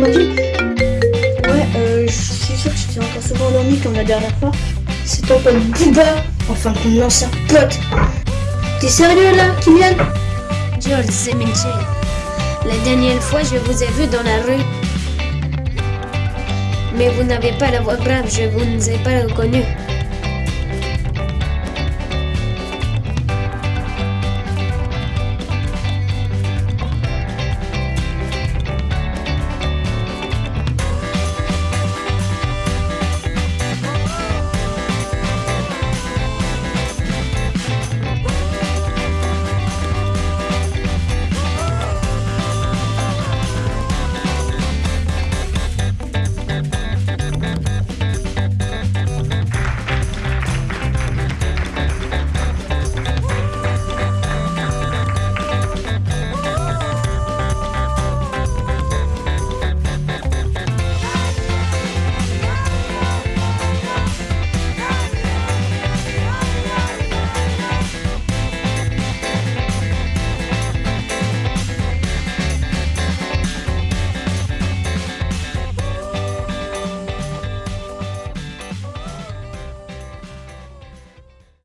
Ouais, euh, je suis sûr que j'étais encore souvent endormi comme la dernière fois. C'est ton pote Booba, enfin ton ancien pote. T'es sérieux là, Kylian George, c'est Michel. La dernière fois, je vous ai vu dans la rue. Mais vous n'avez pas la voix grave, je vous ai pas reconnu.